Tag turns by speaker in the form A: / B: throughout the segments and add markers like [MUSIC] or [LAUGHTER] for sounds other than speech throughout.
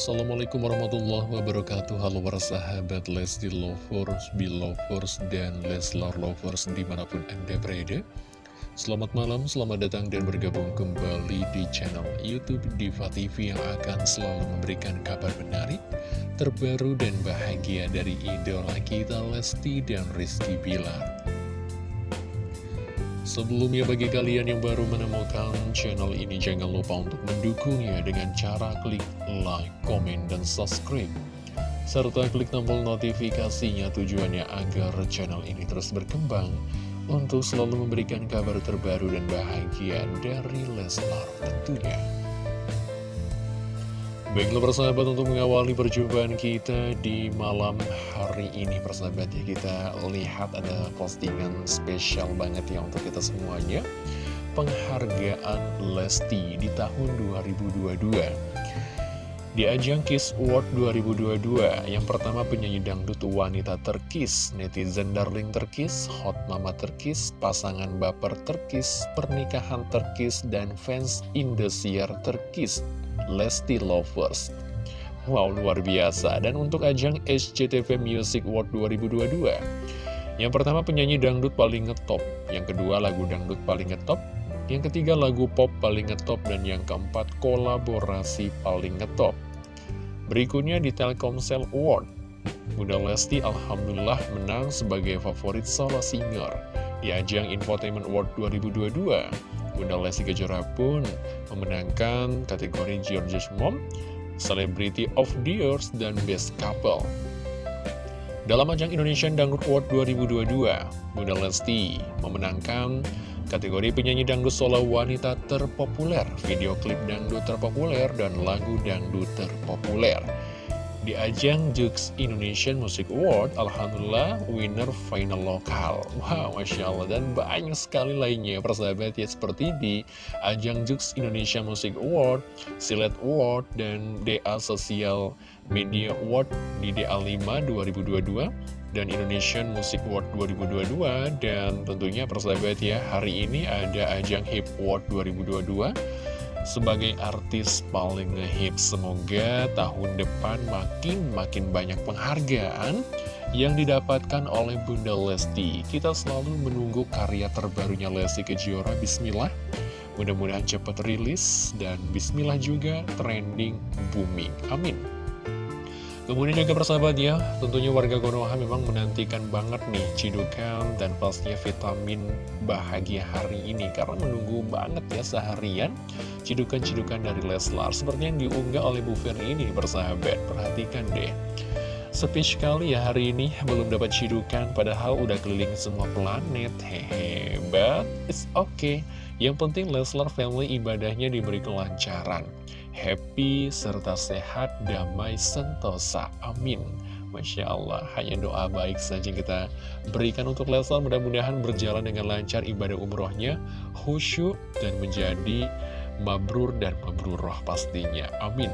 A: Assalamualaikum warahmatullahi wabarakatuh. Halo para sahabat Lesti Lovers, Belovers, dan Leslar Lovers di mana pun anda berada. Selamat malam, selamat datang dan bergabung kembali di channel Youtube Diva TV Yang akan selalu memberikan kabar menarik, terbaru dan bahagia dari idola kita Lesti dan Rizky Bilar Sebelumnya bagi kalian yang baru menemukan channel ini jangan lupa untuk mendukungnya dengan cara klik like, komen, dan subscribe serta klik tombol notifikasinya tujuannya agar channel ini terus berkembang untuk selalu memberikan kabar terbaru dan bahagia dari Leslar tentunya. Baiklah persahabat untuk mengawali perjumpaan kita di malam hari ini persahabat ya Kita lihat ada postingan spesial banget ya untuk kita semuanya. Penghargaan Lesti di tahun 2022 Di ajang Kiss Award 2022 Yang pertama penyanyi dangdut wanita terkis Netizen darling terkis Hot mama terkis Pasangan baper terkis Pernikahan terkis Dan fans Indosiar terkis Lesti Lovers Wow, luar biasa. Dan untuk ajang SCTV Music Award 2022, yang pertama penyanyi dangdut paling ngetop, yang kedua lagu dangdut paling ngetop, yang ketiga lagu pop paling ngetop, dan yang keempat kolaborasi paling ngetop. Berikutnya di Telkomsel Award, Bunda Lesti Alhamdulillah menang sebagai favorit solo singer di ajang Infotainment Award 2022. Bunda Lesti Kejora pun memenangkan kategori George's Mom, Celebrity of the Year, dan Best Couple. Dalam ajang Indonesian Dangdut Award 2022, Bunda Lesti memenangkan kategori penyanyi dangdut solo wanita terpopuler, video klip dangdut terpopuler, dan lagu dangdut terpopuler. Di ajang Jux Indonesian Music Award, Alhamdulillah winner final lokal. Wow, Masya Allah. Dan banyak sekali lainnya persahabat ya seperti di ajang Jux Indonesia Music Award, Silet Award, dan DA Social Media Award di DA5 2022 dan Indonesian Music Award 2022 dan tentunya persahabat ya hari ini ada ajang Hip Award 2022 sebagai artis paling ngehip. Semoga tahun depan makin-makin banyak penghargaan yang didapatkan oleh Bunda Lesti. Kita selalu menunggu karya terbarunya Lesti Kejora. Bismillah. Mudah-mudahan cepat rilis dan bismillah juga trending booming. Amin. Kemudian juga persahabat ya, tentunya warga Konoha memang menantikan banget nih cidukan dan pastinya vitamin bahagia hari ini. Karena menunggu banget ya seharian cidukan-cidukan dari Leslar Seperti yang diunggah oleh Bu Ferry ini persahabat, perhatikan deh. Sepi sekali ya hari ini belum dapat cidukan padahal udah keliling semua planet. Hehe, but it's okay. Yang penting Leslar family ibadahnya diberi kelancaran happy, serta sehat, damai, sentosa. Amin. Masya Allah, hanya doa baik saja kita berikan untuk Leslar. Mudah-mudahan berjalan dengan lancar ibadah umrohnya, khusyuk, dan menjadi mabrur dan mabruroh pastinya. Amin.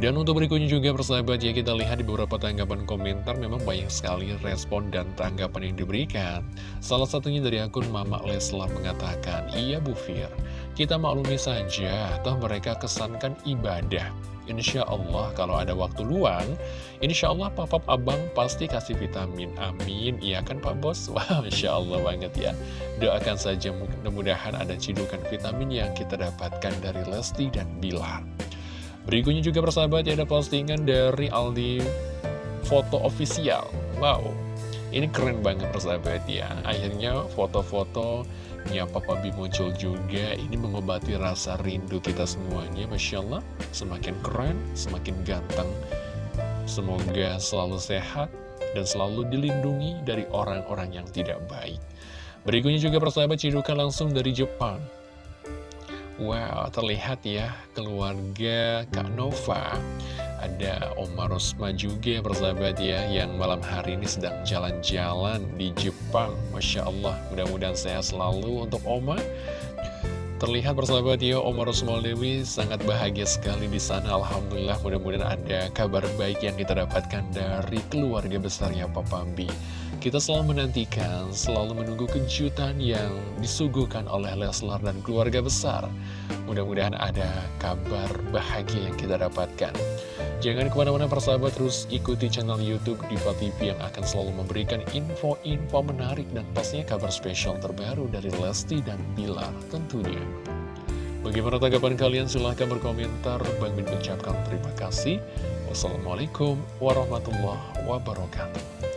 A: Dan untuk berikutnya juga persahabat ya kita lihat di beberapa tanggapan komentar memang banyak sekali respon dan tanggapan yang diberikan. Salah satunya dari akun Mama Leslar mengatakan, Iya Bu Fir, kita maklumi saja, toh mereka kesankan ibadah. Insya Allah kalau ada waktu luang, Insya Allah papap abang pasti kasih vitamin. Amin. Iya kan Pak Bos? [LAUGHS] Wah, Insya Allah banget ya. Doakan saja mudah-mudahan ada cidukan vitamin yang kita dapatkan dari Lesti dan Bilar. Berikutnya juga persahabat ya ada postingan dari Aldi foto official. Wow, ini keren banget persahabat ya. Akhirnya foto-foto nyapa Papa B muncul juga. Ini mengobati rasa rindu kita semuanya Masya Allah. Semakin keren, semakin ganteng. Semoga selalu sehat Dan selalu dilindungi dari orang-orang yang tidak baik. Berikutnya juga persahabat cidukan langsung dari Jepang Wow, terlihat ya keluarga Kak Nova. Ada Oma Rosma juga persahabat ya Yang malam hari ini sedang jalan-jalan di Jepang. Masya Allah mudah-mudahan sehat selalu untuk Oma. Terlihat persahabat ya Oma Rosma Dewi sangat bahagia sekali di sana. Alhamdulillah mudah-mudahan ada kabar baik yang kita dapatkan dari keluarga besarnya Papa B Kita selalu menantikan, selalu menunggu kejutan yang disuguhkan oleh Leslar dan keluarga besar. Mudah-mudahan ada kabar bahagia yang kita dapatkan. Jangan ke mana-mana persahabat, terus ikuti channel Youtube Diva TV yang akan selalu memberikan info-info menarik dan pastinya kabar spesial terbaru dari Lesti dan Bilar tentunya. Bagaimana tanggapan kalian? Silahkan berkomentar. Bang Min mengucapkan terima kasih. Wassalamualaikum warahmatullahi wabarakatuh.